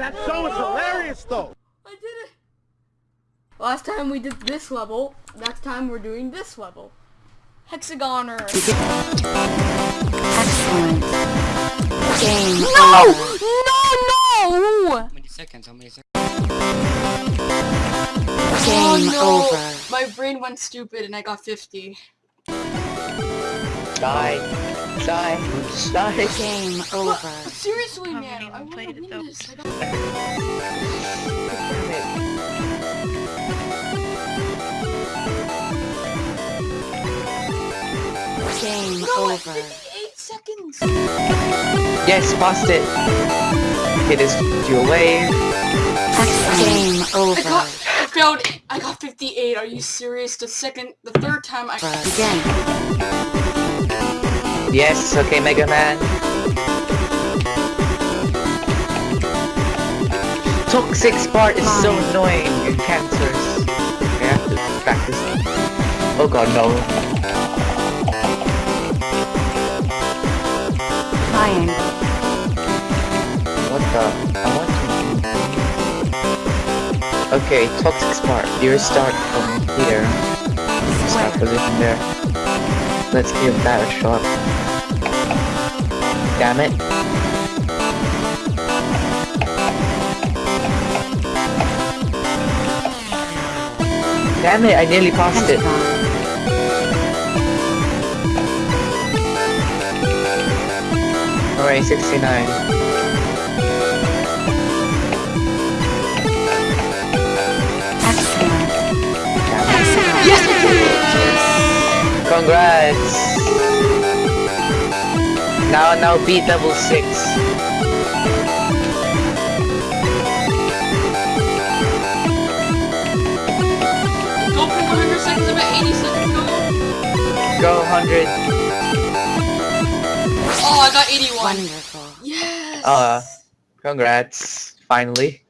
That show is hilarious though. I did it. Last time we did this level, next time we're doing this level. Hexagoner. Excellent. Game no! no! No, no! How many seconds? How many seconds? Game oh, no. over. My brain went stupid and I got 50. Die. Die. Die. Game over. Seriously, Haven't man. I wanna played it, win though. this. Game No, over. 58 seconds. Yes, past it. It is your wave. Game over. I over. got, I failed. I got 58. Are you serious? The second, the third time I. Begin. Yes, okay, Mega Man. Toxic part is so annoying and cancerous. I have to practice. Oh god, no. Triangle. What the? I want to... Okay, Toxic Spark. You start from here. Start position there. Let's give that a shot. Damn it. Damn it, I nearly passed it. Alright, 69. Congrats! Now, now beat double six. Go for 100 seconds. I'm at 80 seconds. Go. Go 100. Oh, I got 81. Wonderful. Yes. Uh, congrats. Finally. Woo.